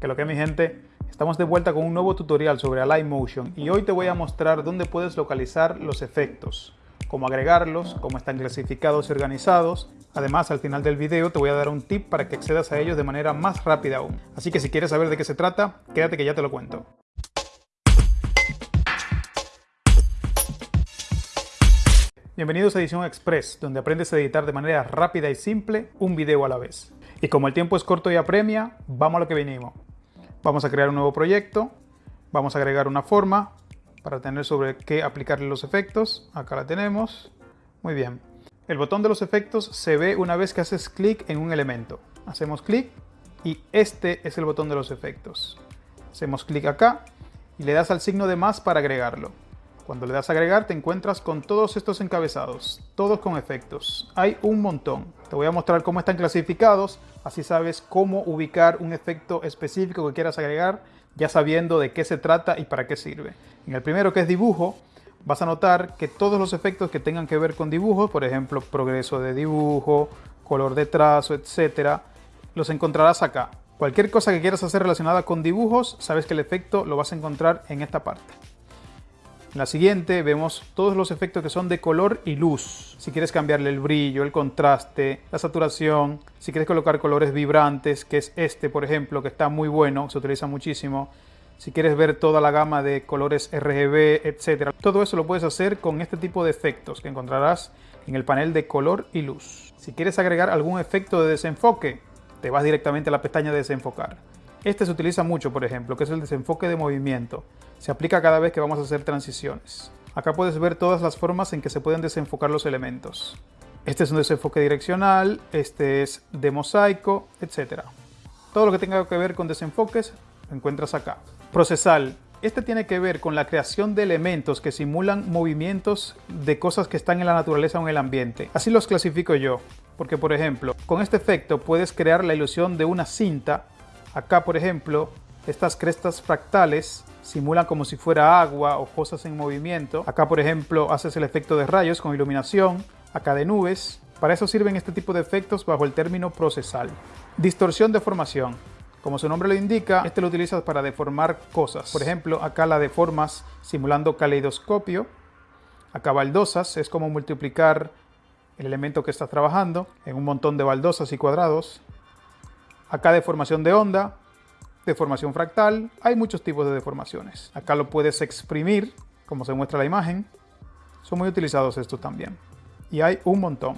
Que lo que mi gente, estamos de vuelta con un nuevo tutorial sobre Motion y hoy te voy a mostrar dónde puedes localizar los efectos, cómo agregarlos, cómo están clasificados y organizados. Además, al final del video te voy a dar un tip para que accedas a ellos de manera más rápida aún. Así que si quieres saber de qué se trata, quédate que ya te lo cuento. Bienvenidos a Edición Express, donde aprendes a editar de manera rápida y simple un video a la vez. Y como el tiempo es corto y apremia, vamos a lo que venimos. Vamos a crear un nuevo proyecto, vamos a agregar una forma para tener sobre qué aplicarle los efectos. Acá la tenemos. Muy bien. El botón de los efectos se ve una vez que haces clic en un elemento. Hacemos clic y este es el botón de los efectos. Hacemos clic acá y le das al signo de más para agregarlo. Cuando le das a agregar te encuentras con todos estos encabezados, todos con efectos. Hay un montón. Te voy a mostrar cómo están clasificados, así sabes cómo ubicar un efecto específico que quieras agregar, ya sabiendo de qué se trata y para qué sirve. En el primero que es dibujo, vas a notar que todos los efectos que tengan que ver con dibujos, por ejemplo, progreso de dibujo, color de trazo, etcétera, los encontrarás acá. Cualquier cosa que quieras hacer relacionada con dibujos, sabes que el efecto lo vas a encontrar en esta parte. En la siguiente vemos todos los efectos que son de color y luz. Si quieres cambiarle el brillo, el contraste, la saturación, si quieres colocar colores vibrantes, que es este por ejemplo, que está muy bueno, se utiliza muchísimo. Si quieres ver toda la gama de colores RGB, etc. Todo eso lo puedes hacer con este tipo de efectos que encontrarás en el panel de color y luz. Si quieres agregar algún efecto de desenfoque, te vas directamente a la pestaña de desenfocar. Este se utiliza mucho, por ejemplo, que es el desenfoque de movimiento. Se aplica cada vez que vamos a hacer transiciones. Acá puedes ver todas las formas en que se pueden desenfocar los elementos. Este es un desenfoque direccional, este es de mosaico, etc. Todo lo que tenga que ver con desenfoques lo encuentras acá. Procesal. Este tiene que ver con la creación de elementos que simulan movimientos de cosas que están en la naturaleza o en el ambiente. Así los clasifico yo, porque por ejemplo, con este efecto puedes crear la ilusión de una cinta Acá, por ejemplo, estas crestas fractales simulan como si fuera agua o cosas en movimiento. Acá, por ejemplo, haces el efecto de rayos con iluminación. Acá de nubes. Para eso sirven este tipo de efectos bajo el término procesal. Distorsión de formación. Como su nombre lo indica, este lo utilizas para deformar cosas. Por ejemplo, acá la deformas simulando caleidoscopio. Acá baldosas, es como multiplicar el elemento que estás trabajando en un montón de baldosas y cuadrados. Acá deformación de onda, deformación fractal, hay muchos tipos de deformaciones. Acá lo puedes exprimir, como se muestra la imagen. Son muy utilizados estos también. Y hay un montón.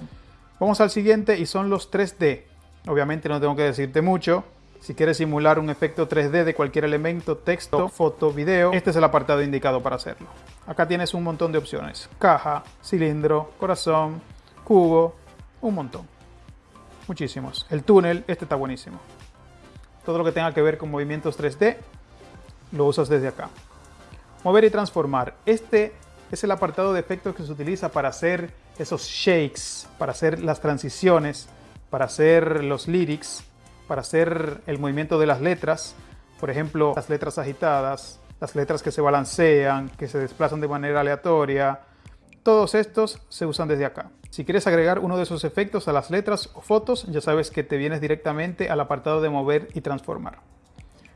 Vamos al siguiente y son los 3D. Obviamente no tengo que decirte mucho. Si quieres simular un efecto 3D de cualquier elemento, texto, foto, video, este es el apartado indicado para hacerlo. Acá tienes un montón de opciones. Caja, cilindro, corazón, cubo, un montón muchísimos. El túnel, este está buenísimo. Todo lo que tenga que ver con movimientos 3D, lo usas desde acá. Mover y transformar. Este es el apartado de efectos que se utiliza para hacer esos shakes, para hacer las transiciones, para hacer los lyrics, para hacer el movimiento de las letras. Por ejemplo, las letras agitadas, las letras que se balancean, que se desplazan de manera aleatoria. Todos estos se usan desde acá. Si quieres agregar uno de esos efectos a las letras o fotos, ya sabes que te vienes directamente al apartado de mover y transformar.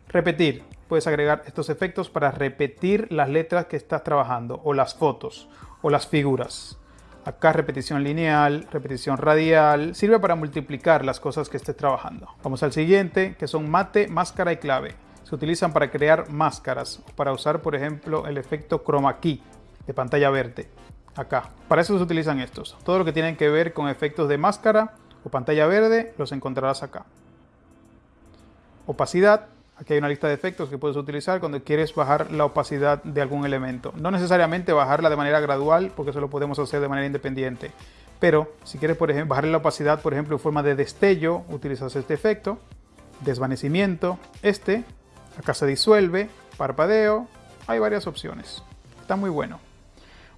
Repetir. Puedes agregar estos efectos para repetir las letras que estás trabajando, o las fotos, o las figuras. Acá repetición lineal, repetición radial, sirve para multiplicar las cosas que estés trabajando. Vamos al siguiente, que son mate, máscara y clave. Se utilizan para crear máscaras, o para usar por ejemplo el efecto chroma key de pantalla verde acá. Para eso se utilizan estos. Todo lo que tienen que ver con efectos de máscara o pantalla verde los encontrarás acá. Opacidad. Aquí hay una lista de efectos que puedes utilizar cuando quieres bajar la opacidad de algún elemento. No necesariamente bajarla de manera gradual, porque eso lo podemos hacer de manera independiente. Pero si quieres, por ejemplo, bajarle la opacidad, por ejemplo, en forma de destello, utilizas este efecto. Desvanecimiento, este. Acá se disuelve, parpadeo. Hay varias opciones. Está muy bueno.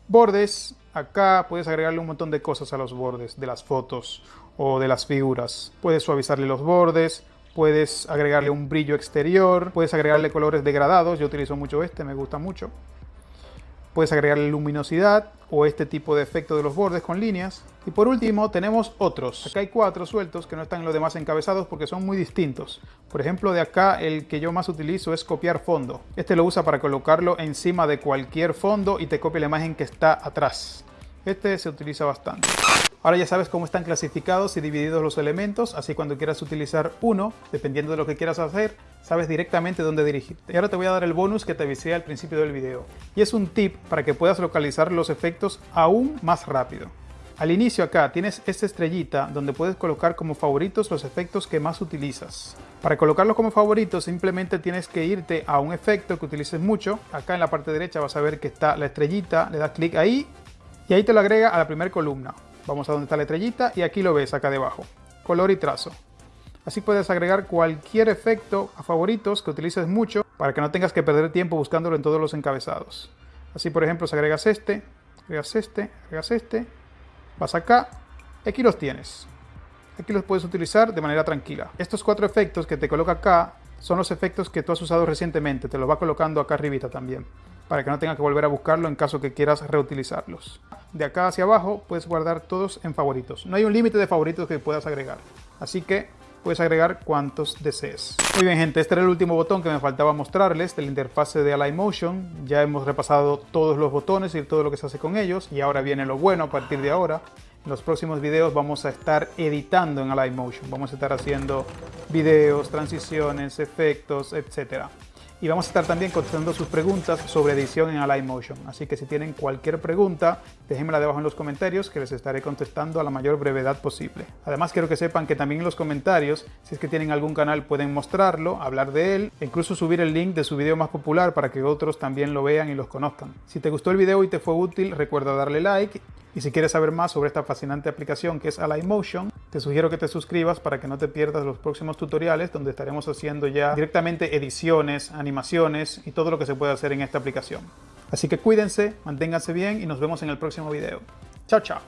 Bordes, acá puedes agregarle un montón de cosas a los bordes de las fotos o de las figuras. Puedes suavizarle los bordes, puedes agregarle un brillo exterior, puedes agregarle colores degradados, yo utilizo mucho este, me gusta mucho. Puedes agregarle luminosidad o este tipo de efecto de los bordes con líneas. Y por último tenemos otros. Acá hay cuatro sueltos que no están en los demás encabezados porque son muy distintos. Por ejemplo de acá el que yo más utilizo es copiar fondo. Este lo usa para colocarlo encima de cualquier fondo y te copia la imagen que está atrás. Este se utiliza bastante. Ahora ya sabes cómo están clasificados y divididos los elementos, así cuando quieras utilizar uno, dependiendo de lo que quieras hacer, sabes directamente dónde dirigirte. Y ahora te voy a dar el bonus que te avisé al principio del video. Y es un tip para que puedas localizar los efectos aún más rápido. Al inicio acá tienes esta estrellita donde puedes colocar como favoritos los efectos que más utilizas. Para colocarlos como favoritos simplemente tienes que irte a un efecto que utilices mucho. Acá en la parte derecha vas a ver que está la estrellita, le das clic ahí y ahí te lo agrega a la primera columna. Vamos a donde está la estrellita y aquí lo ves acá debajo. Color y trazo. Así puedes agregar cualquier efecto a favoritos que utilices mucho para que no tengas que perder tiempo buscándolo en todos los encabezados. Así por ejemplo, si agregas este, agregas este, agregas este, vas acá aquí los tienes. Aquí los puedes utilizar de manera tranquila. Estos cuatro efectos que te coloca acá son los efectos que tú has usado recientemente. Te los va colocando acá arribita también para que no tengas que volver a buscarlo en caso que quieras reutilizarlos. De acá hacia abajo puedes guardar todos en favoritos. No hay un límite de favoritos que puedas agregar, así que puedes agregar cuantos desees. Muy bien gente, este era el último botón que me faltaba mostrarles de la interfase de Motion. Ya hemos repasado todos los botones y todo lo que se hace con ellos y ahora viene lo bueno a partir de ahora. En los próximos videos vamos a estar editando en Motion. Vamos a estar haciendo videos, transiciones, efectos, etcétera y vamos a estar también contestando sus preguntas sobre edición en Align Motion. Así que si tienen cualquier pregunta, déjenmela debajo en los comentarios que les estaré contestando a la mayor brevedad posible. Además quiero que sepan que también en los comentarios, si es que tienen algún canal pueden mostrarlo, hablar de él e incluso subir el link de su video más popular para que otros también lo vean y los conozcan. Si te gustó el video y te fue útil, recuerda darle like y si quieres saber más sobre esta fascinante aplicación que es Motion, te sugiero que te suscribas para que no te pierdas los próximos tutoriales donde estaremos haciendo ya directamente ediciones, animaciones y todo lo que se puede hacer en esta aplicación. Así que cuídense, manténganse bien y nos vemos en el próximo video. Chao, chao.